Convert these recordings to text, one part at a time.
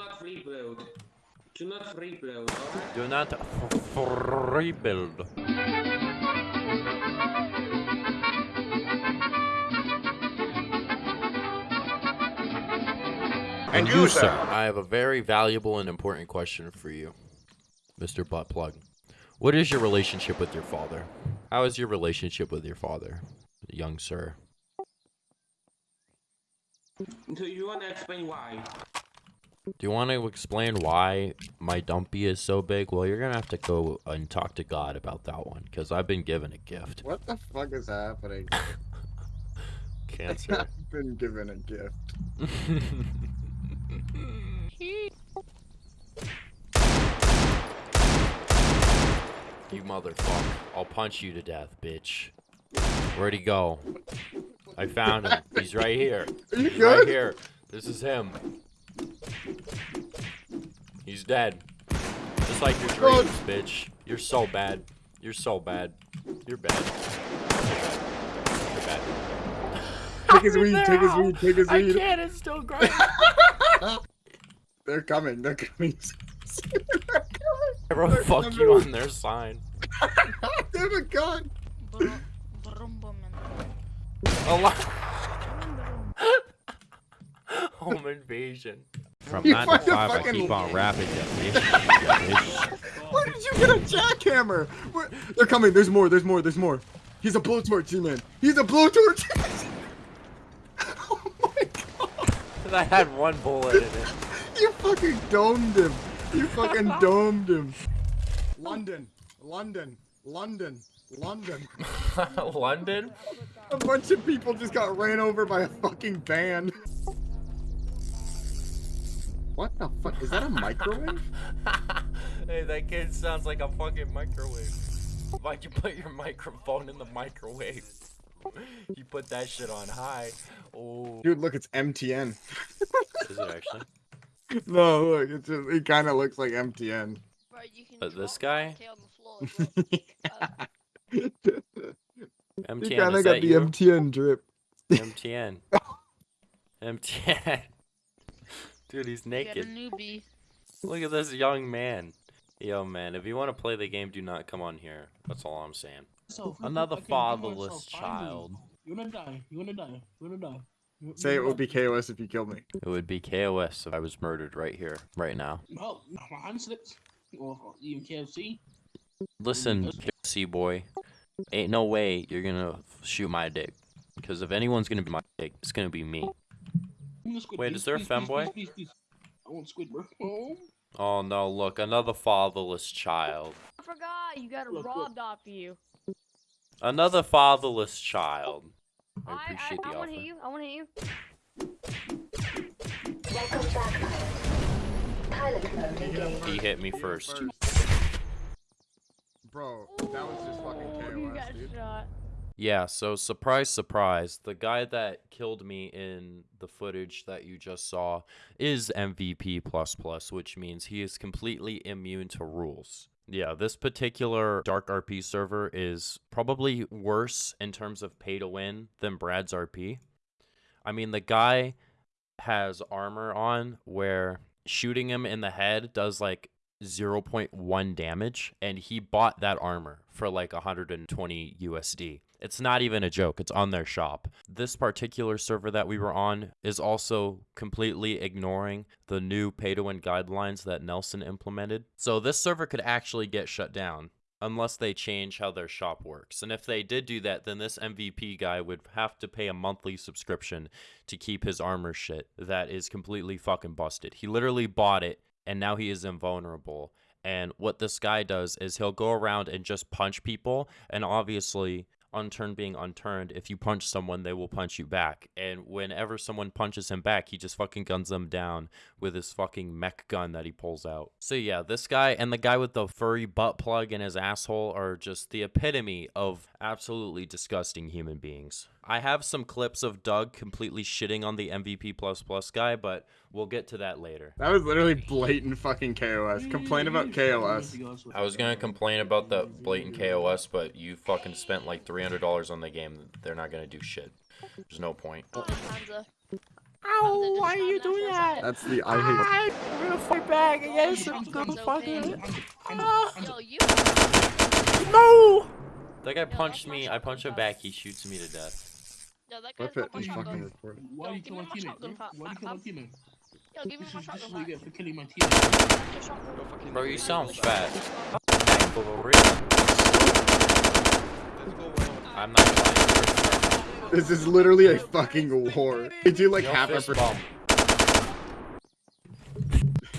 not rebuild. Do not rebuild, alright? Do not f- f- rebuild. And you, sir. I have a very valuable and important question for you, Mr. Buttplug. What is your relationship with your father? How is your relationship with your father, young sir? Do you wanna explain why? Do you want to explain why my dumpy is so big? Well, you're gonna have to go and talk to God about that one, because I've been given a gift. What the fuck is happening? Cancer. I've been given a gift. you motherfucker. I'll punch you to death, bitch. Where'd he go? I found him. He's right here. Are you He's good? right here. This is him. He's dead. Just like your dreams, bitch. You're so bad. You're so bad. You're bad. You're bad. Take his weed, take his weed, take his weed. I can't. It's still growing. They're coming, they're coming. I wrote "fuck you" on their sign. they have a gun. Brum, brum, brum, A lot. Home invasion. From You 9 to a 5, I keep on rapping, you bitch. Where did you get a jackhammer? Where... They're coming. There's more. There's more. There's more. He's a blowtorch, G-man. He's a blowtorch. oh my god! I had one bullet in it. You fucking domed him. You fucking domed him. London, London, London, London. London? A bunch of people just got ran over by a fucking van. What the fuck? Is that a microwave? hey, that kid sounds like a fucking microwave. Why'd you put your microphone in the microwave? You put that shit on high. Oh. Dude, look, it's MTN. Is it actually? No, look, it just it kind of looks like MTN. Bro, you can Uh, this guy? MK on the floor as well. he MTN, kind of is got that the you? MTN drip. MTN. MTN. Dude, he's You got a naked. newbie. Look at this young man. Yo, man, if you want to play the game, do not come on here. That's all I'm saying. So, Another okay, fatherless so child. You wanna die? You wanna die? You wanna die? You- Say it would be? KOS if you killed me. It would be KOS if I was murdered right here, right now. No, no, my hand slipped. Or or even KFC. Listen, KFC boy, ain't no way you're gonna shoot my dick. Because if anyone's gonna be my dick, it's gonna be me. Give me the squid, Wait, please, is there a please, please, femboy? Please. I want squid, bro. Oh. Oh no, look, another fatherless child. I forgot. You got Look, look. robbed off of you. Another fatherless child. I I, I, appreciate I the want to offer. hit you. I want to hit you. Welcome back, pilot. Pilot mode engaged. He hit me first. Bro, that was just fucking you got dude. shot. Yeah, so surprise, surprise, the guy that killed me in the footage that you just saw is MVP plus plus, which means he is completely immune to rules. Yeah, this particular Dark RP server is probably worse in terms of pay to win than Brad's RP. I mean, the guy has armor on where shooting him in the head does like 0.1 damage and he bought that armor for like 120 USD. It's not even a joke. It's on their shop. This particular server that we were on is also completely ignoring the new pay to win guidelines that Nelson implemented. So this server could actually get shut down unless they change how their shop works. And if they did do that, then this MVP guy would have to pay a monthly subscription to keep his armor shit that is completely fucking busted. He literally bought it and now he is invulnerable. And what this guy does is he'll go around and just punch people and obviously unturned being unturned if you punch someone they will punch you back. And whenever someone punches him back he just fucking guns them down with his fucking mech gun that he pulls out. So yeah this guy and the guy with the furry butt plug in his asshole are just the epitome of absolutely disgusting human beings. I have some clips of doug completely shitting on the mvp plus plus guy but we'll get to that later That was literally blatant fucking KOS. Complain about KOS. I was gonna complain about the blatant KOS, but you fucking spent like three hundred dollars on the game. They're not gonna do shit. There's no point. Oh, Hansa. Ow, why are you doing that? That's the I hate. I'm gonna fight back against him, the the fucking. fucking. Yo, ah. you. No! That guy punched me. I punch him back. He shoots me to death. Yo, that guy's Flip got it my and fucking shotgun. record it. Why Yo, give me my my teammate? shotgun bro? pack, Why do you kill my fam. teammate? Yo, give me This is this is shotgun what you back. get for killing my teammate. Bro, you sound fat. For real. I'm not lying. This is literally a fucking war. They do like Yo, half a fist percent.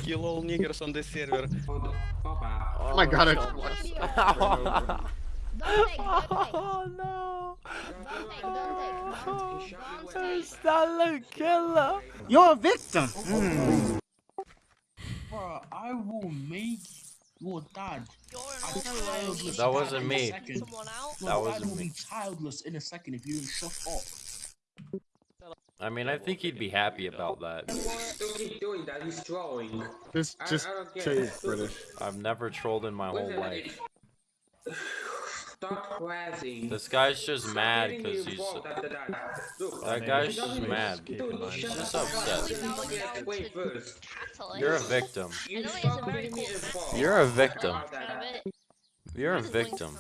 Kill all niggers on this server. Oh my god, it's oh Don't take, don't take. Oh, no! Don't take, don't take. There's that killer. You're a victim. Bro, I will make your dad. You're a an childless. That wasn't dad in a me. second. Someone out. Your That wasn't will me. be childless in a second if you don't shut up. I mean, I think he'd be happy about that. Don't keep doing that. He's trolling. Just, just I don't get say it. it's British. I've never trolled in my whole life. Stop harassing. This guy's just mad because he's. involved after that. Look, That guy's just mad. Dude, you He's just up. upset. You didn't get away first. You're a victim. You I know he's a stop very getting me cool involved. You're a victim. You're a victim.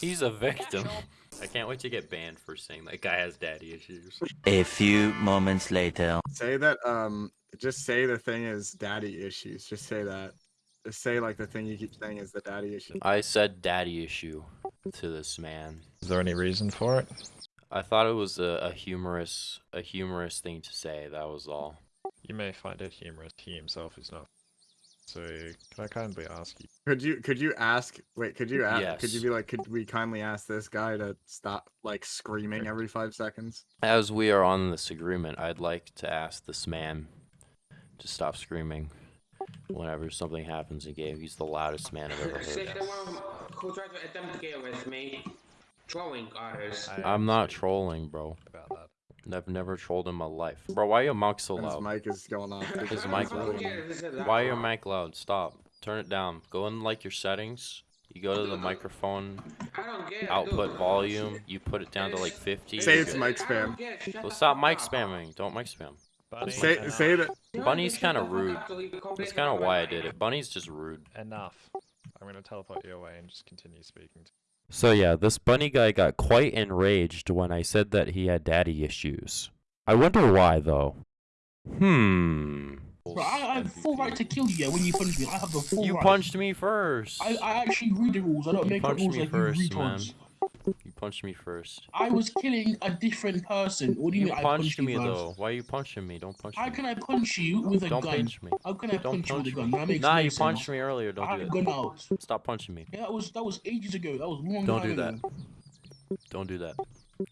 He's a victim. I can't wait to get banned for saying that guy has daddy issues. A few moments later. Say that. Um, just say the thing is daddy issues. Just say that. Just say like the thing you keep saying is the daddy issue. I said daddy issue to this man. Is there any reason for it? I thought it was a, a humorous a humorous thing to say, that was all. You may find it humorous. He himself is not. So, can I kindly ask you? Could you could you ask? Wait, could you ask? Could you be like, could we kindly ask this guy to stop like screaming every five seconds? As we are on this agreement, I'd like to ask this man to stop screaming whenever something happens in game. He's the loudest man I've ever heard. the one who tried to attempt to get with me. Trolling others. I I'm not trolling, bro. about that. I've never trolled in my life. Bro, why are your mic so And his loud? mic is going off. His mic loud. get it, is it Why are your mic loud? Stop. Turn it down. Go in like your settings. You go to the microphone I don't get it, output dude. volume. You put it down to like 50. Say it's mic spam. it, Well, stop mic spamming. Don't mic spam. Bunny, Say enough. say that. Bunny's kinda rude. up till you complain That's kind of why I did it. Bunny's just rude. Enough. I'm gonna teleport you away and just continue speaking. To So yeah, this bunny guy got quite enraged when I said that he had daddy issues. I wonder why though. Hmm. Bro, I, I have full right to kill you when you punch me. I have the full You right. punched me first. I, I actually read the rules. I don't You make up punched rules me like first, you retards. man. You punched me first. I was killing a different person. What do you, You mean I punched punched me you first? though. Why are you punching me? Don't punch How me. How can I punch you with a Don't gun? pinch me. How can I Don't punch you with a gun? That makes Nah, you punched me earlier. Don't I do have it. gun out. Stop punching me. Yeah, that was that was ages ago. That was a long Don't time do that. ago. Don't do that.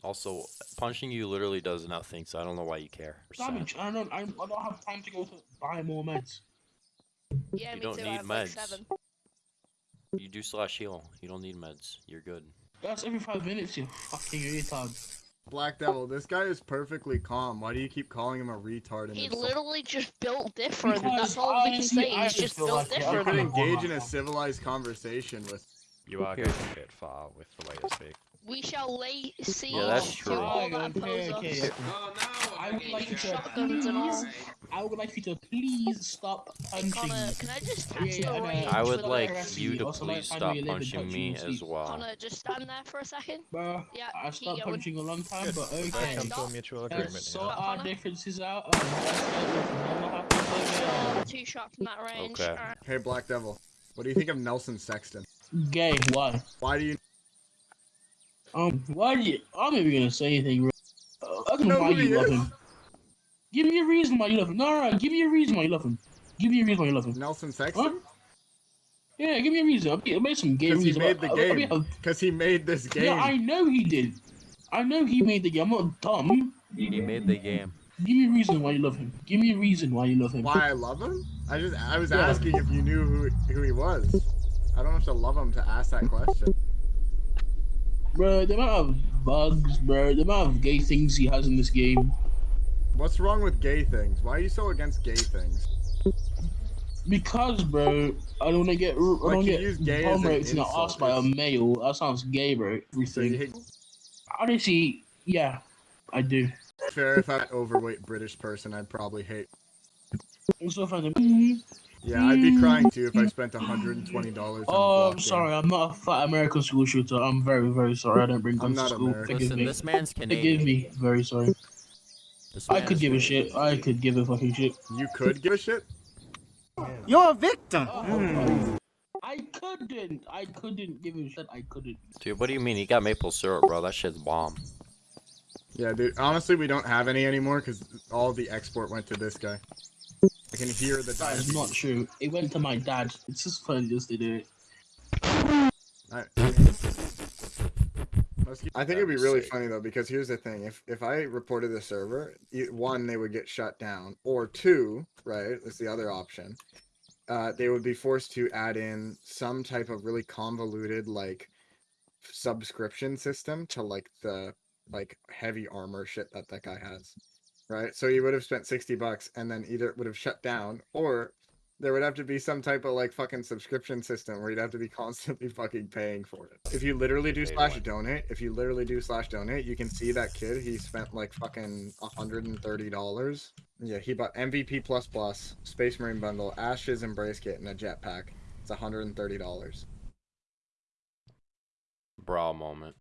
Also, punching you literally does nothing, so I don't know why you care. Damage. I don't. I, I don't have time to go to buy more meds. Yeah, You me don't too. need I have like meds. seven. You do slash heal. You don't need meds. You're good. That's every five minutes. You fucking retard. Black Devil, this guy is perfectly calm. Why do you keep calling him a retard? And He insult- literally just built different. Because That's all we can say. He's just just built like- I You different. could engage in a civilized conversation with. you are Here. going a bit far with the way you speak. We shall lay siege Yeah, to all that Okay, oppose okay, us. okay. Oh, no, I I would like you to shot. Shotguns and all. Alright. I would like you to please stop punching Connor, me. can I just Yeah, touch yeah, the I know. range I would like you you, to please stop where you live and punching me and as sleep. well. Connor, just stand there for a second. Bro, Yeah, I stopped punching a long time, Good. but Let's okay. come to a Stop. mutual Let's sort here. our differences out. and let's get what happens over two shots from that range. Okay. Alright. Hey, Black Devil, what do you think of Nelson Sexton? Gay, why? Why do you? Um, why do you? I'm not even gonna say anything. Bro. Know know why who he you love is. him. Give me a reason why you love him. No, no, no, give me a reason why you love him. Give me a reason why you love him. Nelson Huh? Yeah, give me a reason. I'll, be, I'll make some gay Because he made the I'll- I'll game. Because he made this game. Yeah, I know he did. I know he made the game. I'm not dumb. He made the game. Give me a reason why you love him. Give me a reason why you love him. Why I love him? I just I was Yeah. asking if you knew who who he was. I don't have to love him to ask that question. Bro, the amount of bugs, bro, the amount of gay things he has in this game. What's wrong with gay things? Why are you so against gay things? Because, bro, I don't want to get, I don't get use gay bomb raped the ass by a male. That sounds gay, bro. Everything. Honestly, yeah, I do. Fair, if I'm an overweight British person, I'd probably hate. So funny. Yeah, I'd be crying too if I mm. spent $120 on Oh, I'm sorry. I'm not a fat American school shooter. I'm very, very sorry. I don't bring I'm guns not to school. American. Forgive Listen, me. this man's Canadian. Forgive Canadian. me. Very sorry. I could give a shit. I could give a fucking shit. You could give a shit? You're a victim. Oh, hmm. I couldn't. I couldn't give a shit. I couldn't. Dude, what do you mean? He got maple syrup, bro. That shit's bomb. Yeah, dude. Honestly, we don't have any anymore because all the export went to this guy. I can hear the That is not true. It went to my dad. It's just fun just to do it. I, I think it'd be really funny though because here's the thing: if if I reported the server, e- one they would get shut down, or two, right? That's the other option. Uh, they would be forced to add in some type of really convoluted like subscription system to like the like heavy armor shit that that guy has, right? So you would have spent sixty bucks, and then either it would have shut down, or there would have to be some type of like fucking subscription system where you'd have to be constantly fucking paying for it. If you literally do slash win. donate, if you literally do slash donate, you can see that kid. He spent like fucking hundred and thirty dollars. Yeah, he bought MVP plus plus, Space Marine bundle, Ashes Embrace kit, and a jetpack. It's hundred and thirty dollars. Bra moment.